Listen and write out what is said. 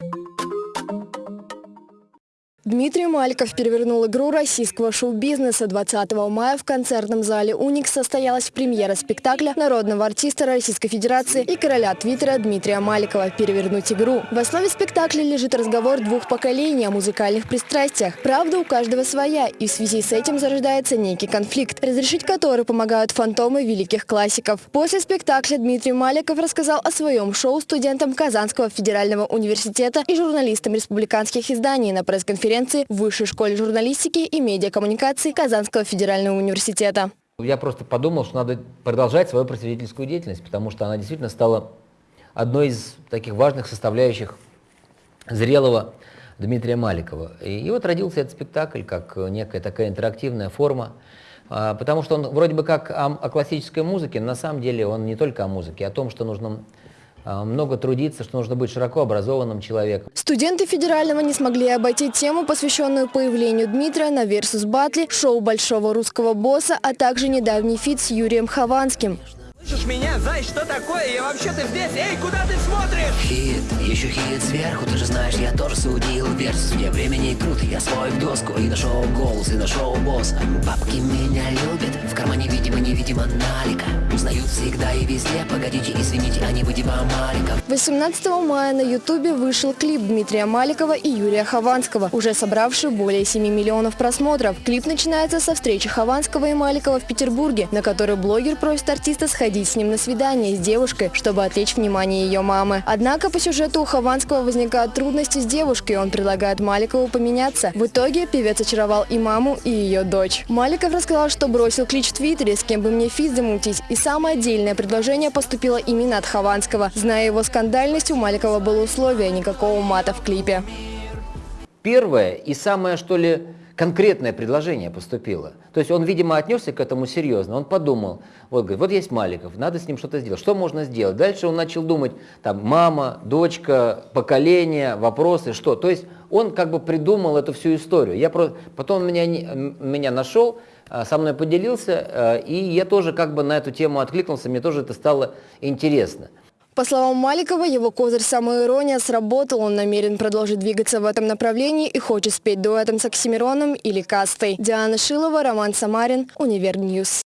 Thank you Дмитрий Маликов перевернул игру российского шоу-бизнеса. 20 мая в концертном зале «Уникс» состоялась премьера спектакля народного артиста Российской Федерации и короля Твиттера Дмитрия Маликова «Перевернуть игру». В основе спектакля лежит разговор двух поколений о музыкальных пристрастиях. Правда у каждого своя, и в связи с этим зарождается некий конфликт, разрешить который помогают фантомы великих классиков. После спектакля Дмитрий Маликов рассказал о своем шоу студентам Казанского федерального университета и журналистам республиканских изданий на пресс-конференции конференции в Высшей школе журналистики и медиакоммуникации Казанского федерального университета. Я просто подумал, что надо продолжать свою просветительскую деятельность, потому что она действительно стала одной из таких важных составляющих зрелого Дмитрия Маликова. И вот родился этот спектакль как некая такая интерактивная форма, а, потому что он вроде бы как о, о классической музыке, но на самом деле он не только о музыке, а о том, что нужно много трудиться, что нужно быть широко образованным человеком. Студенты федерального не смогли обойти тему, посвященную появлению Дмитрия на Versus Battle, шоу большого русского босса, а также недавний feat с Юрием Хованским. Слышишь меня, Зай, что такое? Я вообще-то здесь. Эй, куда ты смотришь? Хит, еще хит сверху, ты же знаешь, я тоже судил Versus, вне времени крут, я свой в доску И нашел голос, и нашел босса Бабки меня любят, в кармане видимо-невидимо налика Узнают всегда и везде, погодите, извините, а не вы ли Маликов 18 мая на ютубе вышел клип Дмитрия Маликова и Юрия Хованского, уже собравший более 7 миллионов просмотров. Клип начинается со встречи Хованского и Маликова в Петербурге, на которой блогер просит артиста сходить сходить с ним на свидание с девушкой, чтобы отвлечь внимание ее мамы. Однако по сюжету у Хованского возникают трудности с девушкой, он предлагает Маликову поменяться. В итоге певец очаровал и маму, и ее дочь. Маликов рассказал, что бросил клич в Твиттере, с кем бы мне физ замутить, и самое отдельное предложение поступило именно от Хованского. Зная его скандальность, у Маликова было условие никакого мата в клипе. Первое и самое, что ли, конкретное предложение поступило. То есть он, видимо, отнесся к этому серьезно. Он подумал, вот, говорит, вот есть Маликов, надо с ним что-то сделать. Что можно сделать? Дальше он начал думать, там, мама, дочка, поколение, вопросы, что. То есть он как бы придумал эту всю историю. Я просто, потом он меня, меня нашел, а, со мной поделился, а, и я тоже как бы на эту тему откликнулся, мне тоже это стало интересно. По словам Маликова, его козырь самоирония сработал. Он намерен продолжить двигаться в этом направлении и хочет спеть дуэтом с Оксимироном или Кастой. Диана Шилова, Роман Самарин, Универньюз.